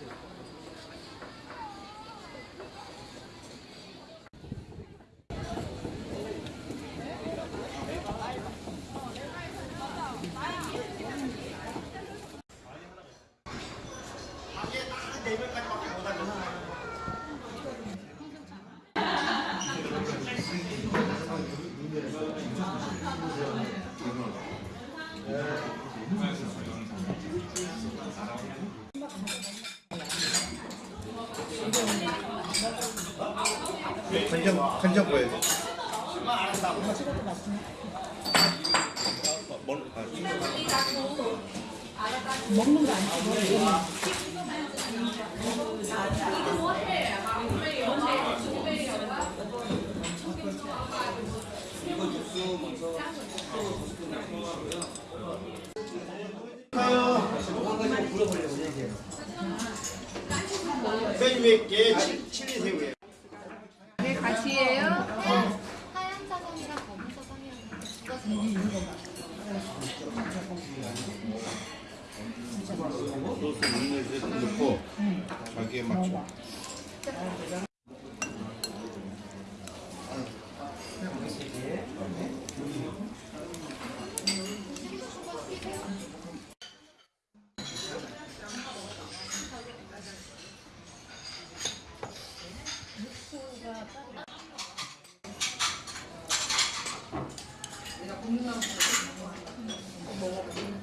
네. 간장 간장 보여야 먹는 거 아니지? 선생님께 칠리새우예요. 네, 같이예요? 네. 하얀 사성이랑 검은 사성이랑 소스 넣고 자기에 맞춰. 내가 고민하고 먹어볼게.